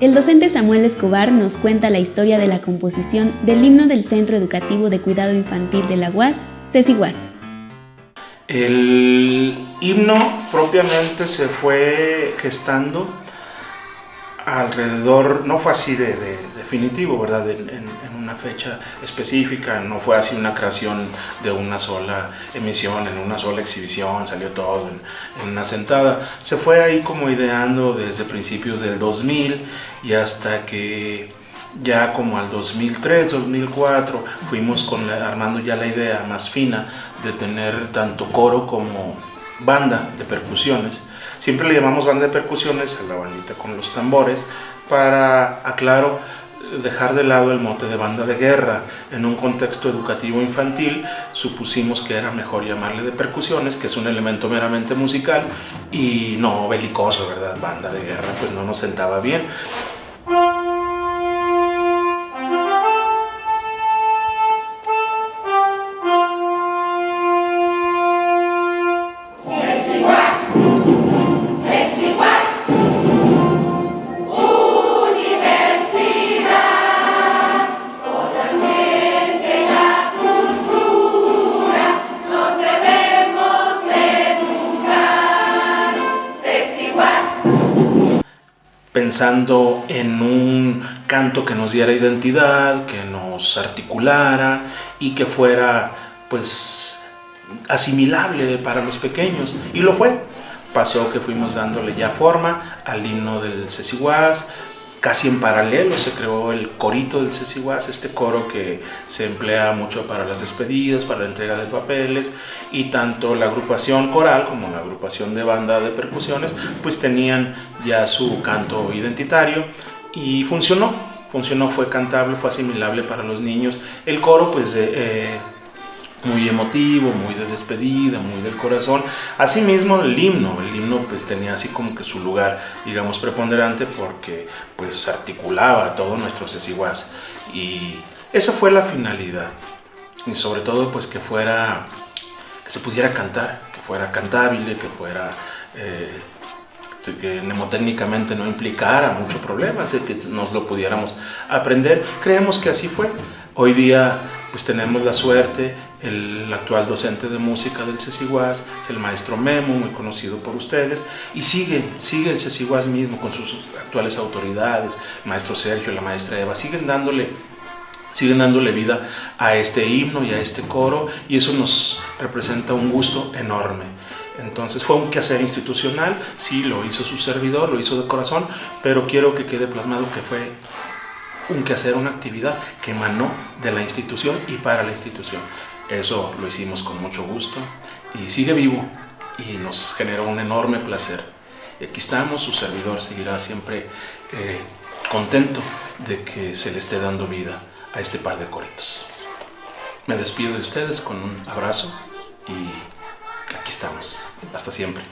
El docente Samuel Escobar nos cuenta la historia de la composición del himno del Centro Educativo de Cuidado Infantil de la UAS, CECIGUAS. El himno propiamente se fue gestando alrededor, no fue así de, definitivo, ¿verdad? En, una fecha específica, no fue así una creación de una sola emisión, en una sola exhibición, salió todo en, una sentada. Se fue ahí como ideando desde principios del 2000 y hasta que ya como al 2003, 2004, fuimos con armando ya la idea más fina de tener tanto coro como banda de percusiones Siempre le llamamos banda de percusiones a la bandita con los tambores para, aclaro, dejar de lado el mote de banda de guerra. En un contexto educativo infantil supusimos que era mejor llamarle de percusiones, que es un elemento meramente musical y no belicoso, ¿verdad? Banda de guerra, pues no nos sentaba bien. Pensando en un canto que nos diera identidad, que nos articulara y que fuera pues asimilable para los pequeños. Y lo fue. Pasó que fuimos dándole ya forma al himno del Ceciguas, casi en paralelo se creó el corito del Ceciguas, este coro que se emplea mucho para las despedidas, para la entrega de papeles, y tanto la agrupación coral como la agrupación de banda de percusiones, pues tenían ya su canto identitario y funcionó, funcionó, fue cantable, fue asimilable para los niños. El coro, pues, eh, muy emotivo, muy de despedida, muy del corazón. Asimismo el himno, el himno pues tenía así como que su lugar, digamos, preponderante porque pues articulaba todo nuestro sesiguas y esa fue la finalidad y sobre todo pues que fuera, que se pudiera cantar, que fuera cantable, que fuera... Eh, que mnemotécnicamente no implicara mucho problema, que nos lo pudiéramos aprender. Creemos que así fue. Hoy día pues tenemos la suerte, el actual docente de música del CECIGUAS, es el maestro Memo, muy conocido por ustedes, y sigue, sigue el CECIGUAS mismo con sus actuales autoridades, el maestro Sergio, la maestra Eva, siguen dándole siguen dándole vida a este himno y a este coro y eso nos representa un gusto enorme. Entonces fue un quehacer institucional, sí, lo hizo su servidor, lo hizo de corazón, pero quiero que quede plasmado que fue un quehacer, una actividad que emanó de la institución y para la institución. Eso lo hicimos con mucho gusto y sigue vivo y nos generó un enorme placer. Aquí estamos, su servidor seguirá siempre eh, contento de que se le esté dando vida a este par de coritos. Me despido de ustedes con un abrazo y aquí estamos. Hasta siempre.